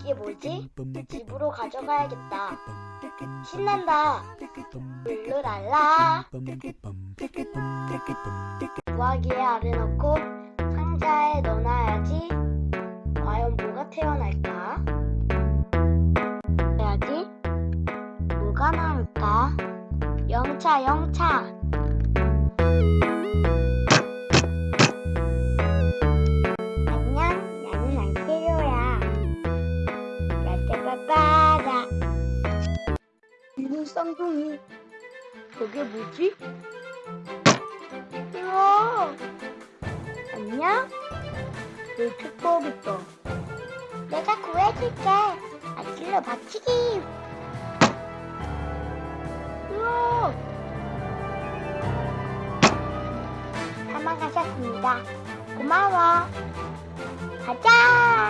이게 뭐지? 집으로 가져가야겠다. 신난다. 룰루랄라. 부화기에 알을 넣고 상자에 넣어놔야지. 과연 뭐가 태어날까? 해야지. 뭐가 나올까? 영차, 영차. 쌍둥이. 저게 뭐지? 우와. 안녕? 내 있어. 내가 구해줄게. 아찔러 박치기. 우와. 사망하셨습니다. 고마워. 가자.